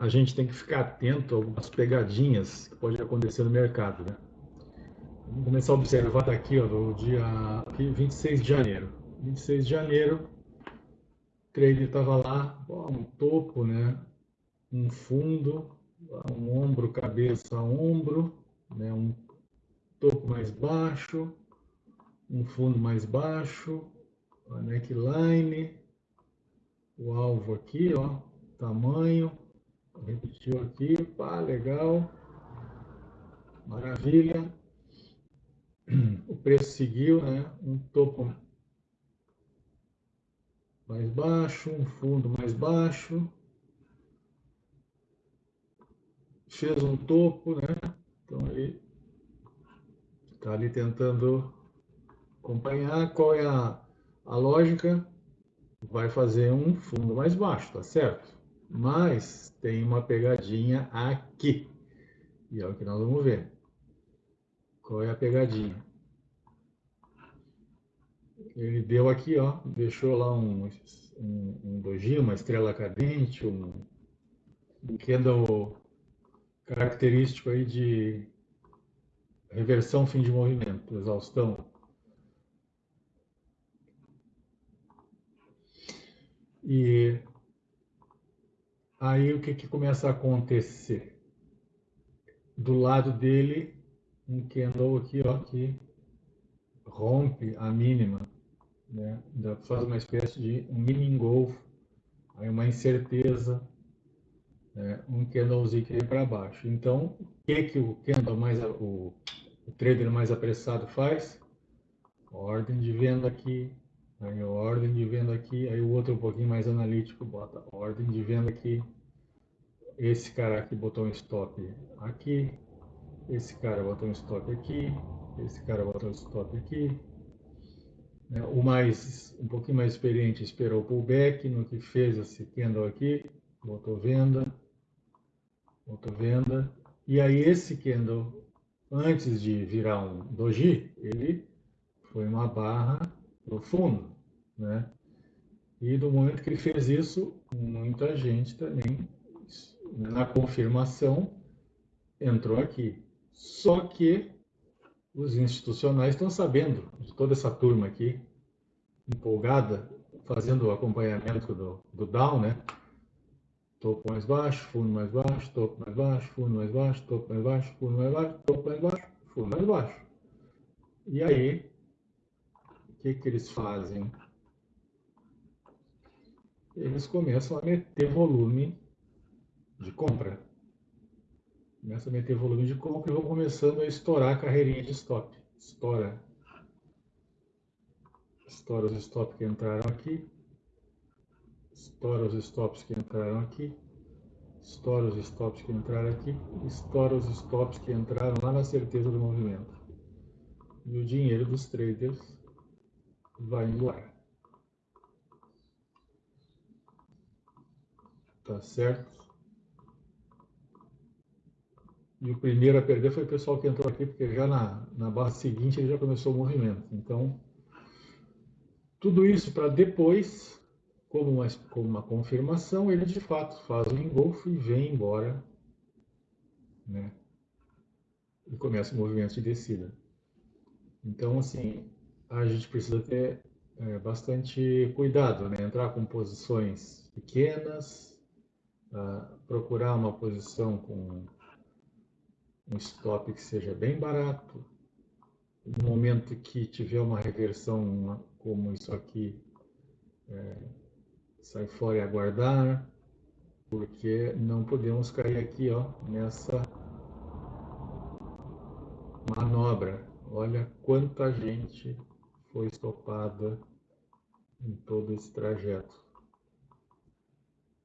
a gente tem que ficar atento a algumas pegadinhas que pode acontecer no mercado, né? Vamos começar a observar daqui, ó, do dia 26 de janeiro. 26 de janeiro, o trader estava lá, ó, um topo, né? Um fundo, um ombro, cabeça, ombro, né? Um topo mais baixo, um fundo mais baixo, a neckline, o alvo aqui, ó, tamanho, repetiu aqui, pá, legal, maravilha. O preço seguiu, né? Um topo mais baixo, um fundo mais baixo. Fez um topo, né? Então ele está ali tentando acompanhar qual é a, a lógica. Vai fazer um fundo mais baixo, tá certo? Mas tem uma pegadinha aqui. E é o que nós vamos ver. Qual é a pegadinha? Ele deu aqui, ó, deixou lá um, um, um doji, uma estrela cadente, um, um candle característico aí de reversão fim de movimento, exaustão. E Aí o que, que começa a acontecer? Do lado dele, um candle aqui, ó, que rompe a mínima, né? faz uma espécie de um mini engolfo, aí uma incerteza, né? um candlezinho que vem para baixo. Então, o que, que o candle mais, o, o trader mais apressado faz? Ordem de venda aqui, Aí ordem de venda aqui, aí o outro um pouquinho mais analítico bota ordem de venda aqui. Esse cara aqui botou um stop aqui. Esse cara botou um stop aqui. Esse cara botou um stop aqui. Né, o mais, um pouquinho mais experiente esperou o pullback no que fez esse candle aqui. Botou venda. Botou venda. E aí esse candle, antes de virar um doji, ele foi uma barra profundo, né? E do momento que ele fez isso, muita gente também, na confirmação, entrou aqui. Só que os institucionais estão sabendo de toda essa turma aqui, empolgada, fazendo o acompanhamento do, do Down, né? Topo mais baixo, fundo mais baixo, topo mais baixo, fundo mais baixo, topo mais baixo, fundo mais baixo, topo mais baixo, fundo mais baixo. E aí, que, que eles fazem? Eles começam a meter volume de compra. Começa a meter volume de compra e vão começando a estourar a carreirinha de stop. Estoura. Estoura os stops que entraram aqui. Estoura os stops que entraram aqui. Estoura os stops que entraram aqui. Estoura os stops que entraram lá na certeza do movimento. E o dinheiro dos traders vai embora. Tá certo? E o primeiro a perder foi o pessoal que entrou aqui, porque já na, na barra seguinte ele já começou o movimento. Então, tudo isso para depois, como uma, como uma confirmação, ele de fato faz o engolfo e vem embora. Né? E começa o movimento de descida. Então, assim, a gente precisa ter é, bastante cuidado, né? Entrar com posições pequenas, uh, procurar uma posição com um stop que seja bem barato. No momento que tiver uma reversão como isso aqui, é, sai fora e aguardar, porque não podemos cair aqui ó, nessa manobra. Olha quanta gente foi estopada em todo esse trajeto.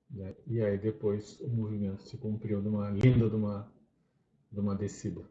Né? E aí depois o movimento se cumpriu numa linda de uma, de uma descida.